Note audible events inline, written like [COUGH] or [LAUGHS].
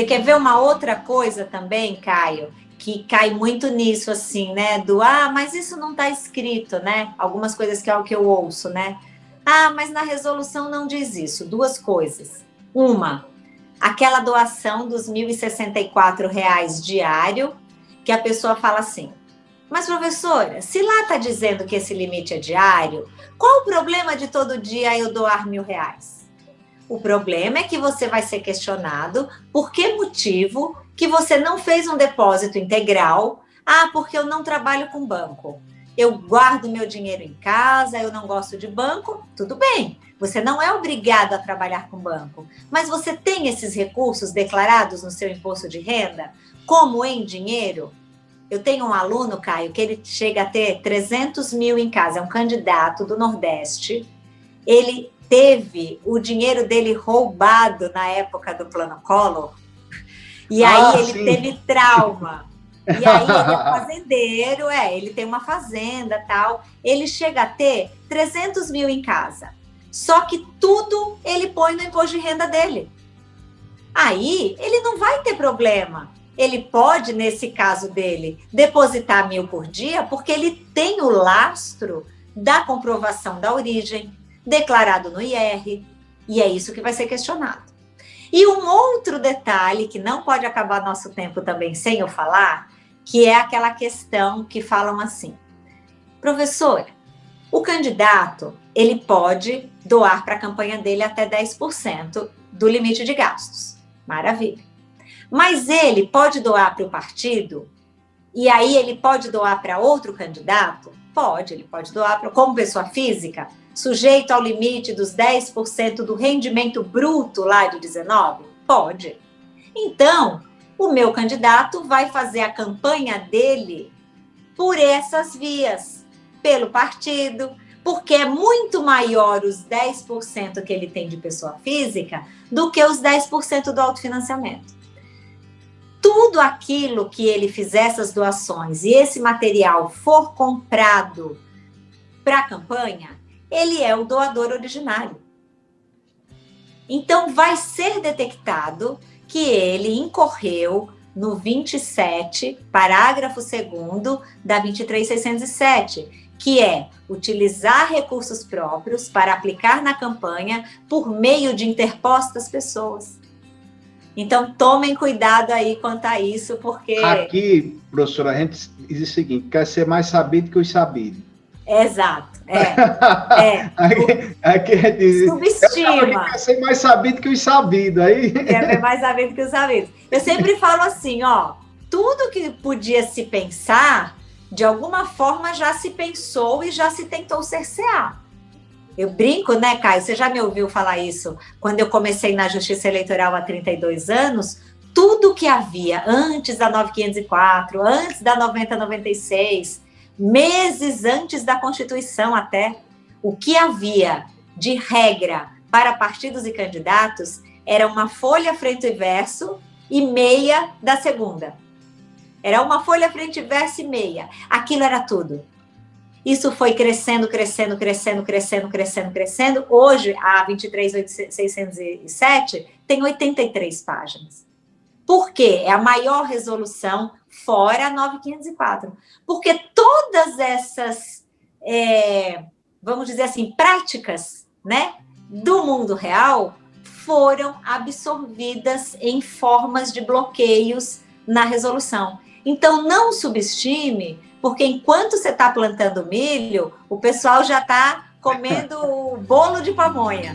Você quer ver uma outra coisa também, Caio? Que cai muito nisso, assim, né? Do, ah, mas isso não está escrito, né? Algumas coisas que é o que eu ouço, né? Ah, mas na resolução não diz isso. Duas coisas. Uma, aquela doação dos R$ 1.064 diário, que a pessoa fala assim, mas, professora, se lá está dizendo que esse limite é diário, qual o problema de todo dia eu doar mil reais? O problema é que você vai ser questionado por que motivo que você não fez um depósito integral. Ah, porque eu não trabalho com banco. Eu guardo meu dinheiro em casa, eu não gosto de banco. Tudo bem, você não é obrigado a trabalhar com banco. Mas você tem esses recursos declarados no seu imposto de renda, como em dinheiro? Eu tenho um aluno, Caio, que ele chega a ter 300 mil em casa, é um candidato do Nordeste. Ele teve o dinheiro dele roubado na época do Plano Collor, e aí ah, ele sim. teve trauma. [LAUGHS] E aí ele é fazendeiro, é, ele tem uma fazenda tal. Ele chega a ter 300 mil em casa. Só que tudo ele põe no imposto de renda dele. Aí ele não vai ter problema ele pode, nesse caso dele, depositar mil por dia, porque ele tem o lastro da comprovação da origem, declarado no IR, e é isso que vai ser questionado. E um outro detalhe, que não pode acabar nosso tempo também sem eu falar, que é aquela questão que falam assim, professora, o candidato, ele pode doar para a campanha dele até 10% do limite de gastos. Maravilha. Mas ele pode doar para o partido? E aí ele pode doar para outro candidato? Pode, ele pode doar pra, como pessoa física, sujeito ao limite dos 10% do rendimento bruto lá de 19? Pode. Então, o meu candidato vai fazer a campanha dele por essas vias, pelo partido, porque é muito maior os 10% que ele tem de pessoa física do que os 10% do autofinanciamento tudo aquilo que ele fizer essas doações e esse material for comprado para a campanha, ele é o doador originário. Então, vai ser detectado que ele incorreu no 27, parágrafo 2 da 23607, que é utilizar recursos próprios para aplicar na campanha por meio de interpostas pessoas. Então, tomem cuidado aí quanto a isso, porque... Aqui, professora, a gente diz o seguinte, quer ser mais sabido que os sabidos. Exato, é. [LAUGHS] é. aqui, aqui diz, Subestima. Quer ser mais sabido que os sabidos. Aí... Ser mais sabido que os sabidos. Eu sempre [LAUGHS] falo assim, ó, tudo que podia se pensar, de alguma forma já se pensou e já se tentou cercear. Eu brinco, né, Caio? Você já me ouviu falar isso? Quando eu comecei na Justiça Eleitoral há 32 anos, tudo que havia antes da 9504, antes da 9096, meses antes da Constituição até, o que havia de regra para partidos e candidatos era uma folha frente e verso e meia da segunda. Era uma folha frente e verso e meia. Aquilo era tudo. Isso foi crescendo, crescendo, crescendo, crescendo, crescendo, crescendo. Hoje, a 23.607 tem 83 páginas. Por quê? É a maior resolução fora a 9504. Porque todas essas, é, vamos dizer assim, práticas né, do mundo real foram absorvidas em formas de bloqueios na resolução. Então, não subestime porque enquanto você está plantando milho, o pessoal já está comendo bolo de pamonha.